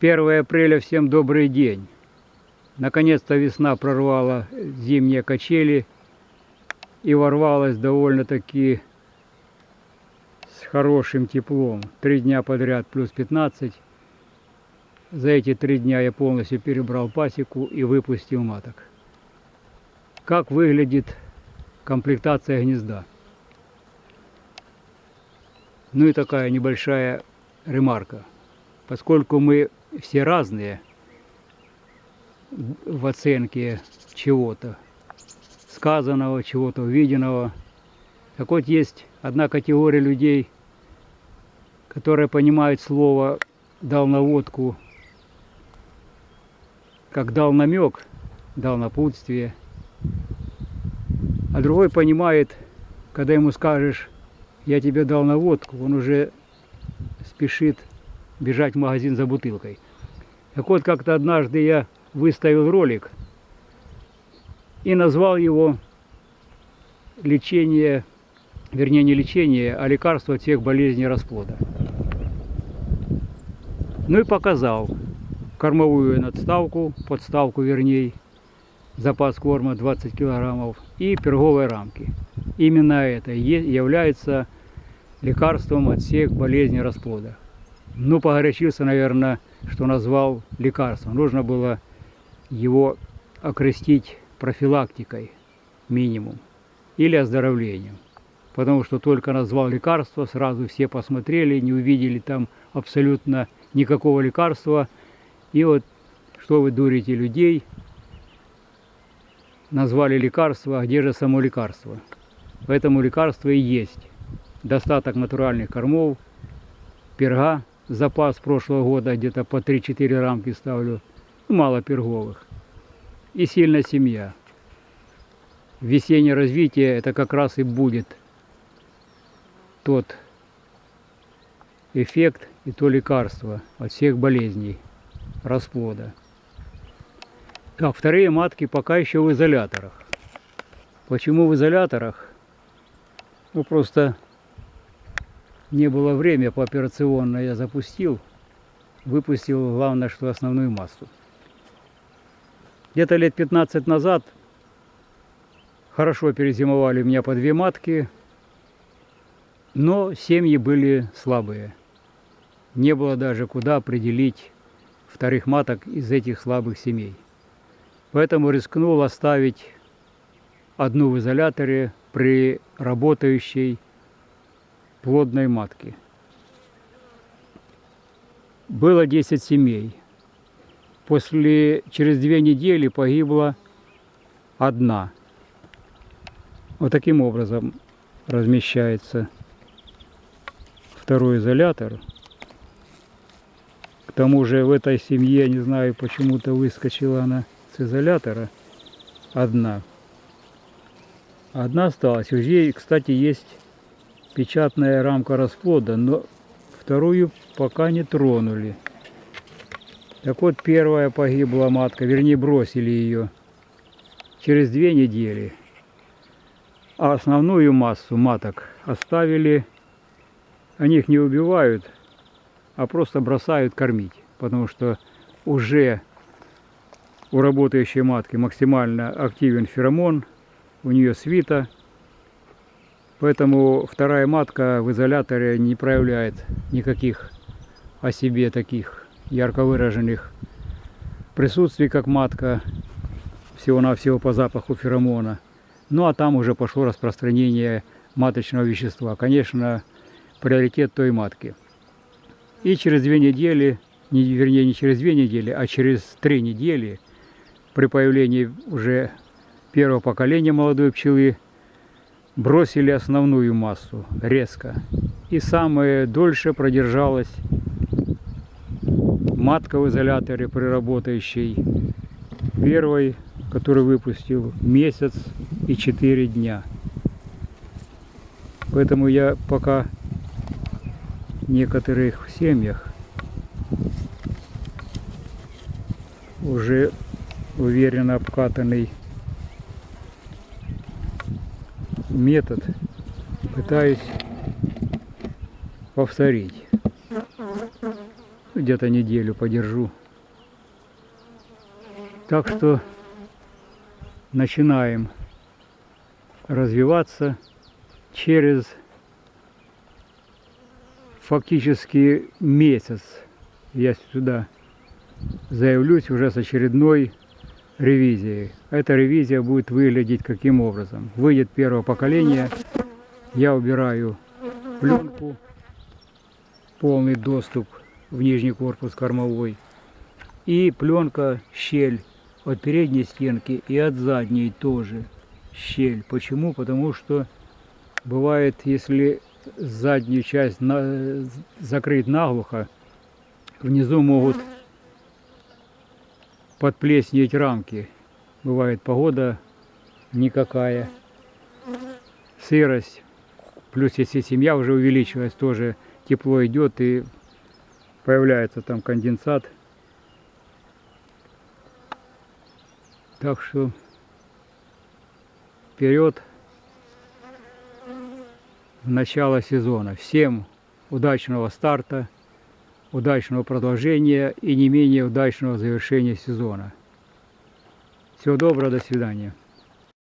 1 апреля, всем добрый день. Наконец-то весна прорвала зимние качели и ворвалась довольно-таки с хорошим теплом. Три дня подряд плюс 15. За эти три дня я полностью перебрал пасеку и выпустил маток. Как выглядит комплектация гнезда? Ну и такая небольшая ремарка. Поскольку мы все разные в оценке чего-то, сказанного, чего-то увиденного, так вот есть одна категория людей, которые понимают слово «дал наводку», как дал намек, дал напутствие, а другой понимает, когда ему скажешь я тебе дал наводку, он уже спешит бежать в магазин за бутылкой. Так вот, как-то однажды я выставил ролик и назвал его лечение, вернее не лечение, а лекарство от всех болезней расплода. Ну и показал кормовую надставку, подставку вернее, запас корма 20 килограммов и перговые рамки. Именно это является лекарством от всех болезней расплода. Ну, погорячился, наверное, что назвал лекарством. Нужно было его окрестить профилактикой минимум или оздоровлением. Потому что только назвал лекарство, сразу все посмотрели, не увидели там абсолютно никакого лекарства. И вот, что вы дурите людей, назвали лекарство, а где же само лекарство? Поэтому лекарство и есть. Достаток натуральных кормов, перга, запас прошлого года где-то по 3-4 рамки ставлю, мало перговых. И сильная семья. Весеннее развитие это как раз и будет тот эффект и то лекарство от всех болезней расплода. Так, вторые матки пока еще в изоляторах. Почему в изоляторах? Ну, просто не было время по операционно я запустил. Выпустил, главное, что основную массу. Где-то лет 15 назад хорошо перезимовали у меня по две матки, но семьи были слабые. Не было даже куда определить вторых маток из этих слабых семей. Поэтому рискнул оставить одну в изоляторе при работающей плодной матке. Было 10 семей. После, через две недели погибла одна. Вот таким образом размещается второй изолятор. К тому же в этой семье, не знаю, почему-то выскочила она с изолятора одна. Одна осталась. У нее, кстати, есть печатная рамка расплода, но вторую пока не тронули. Так вот, первая погибла матка, вернее, бросили ее через две недели. А основную массу маток оставили, они их не убивают, а просто бросают кормить, потому что уже у работающей матки максимально активен феромон, у нее свита, поэтому вторая матка в изоляторе не проявляет никаких о себе таких ярко выраженных присутствий, как матка, всего-навсего по запаху феромона. Ну а там уже пошло распространение маточного вещества. Конечно, приоритет той матки. И через две недели, не, вернее не через две недели, а через три недели – при появлении уже первого поколения молодой пчелы бросили основную массу резко. И самое дольше продержалась матка в изоляторе при работающей первой, который выпустил месяц и четыре дня. Поэтому я пока в некоторых семьях уже уверенно обкатанный метод пытаюсь повторить. где-то неделю подержу. Так что начинаем развиваться через фактически месяц. Я сюда заявлюсь уже с очередной ревизией. Эта ревизия будет выглядеть каким образом. Выйдет первое поколение, я убираю пленку, полный доступ в нижний корпус кормовой. И пленка, щель от передней стенки и от задней тоже щель. Почему? Потому что бывает, если заднюю часть закрыть наглухо, внизу могут подплеснеть рамки. Бывает погода никакая, сырость. Плюс если семья уже увеличилась, тоже тепло идет и появляется там конденсат. Так что вперед в начало сезона. Всем удачного старта, удачного продолжения и не менее удачного завершения сезона. Всего доброго, до свидания.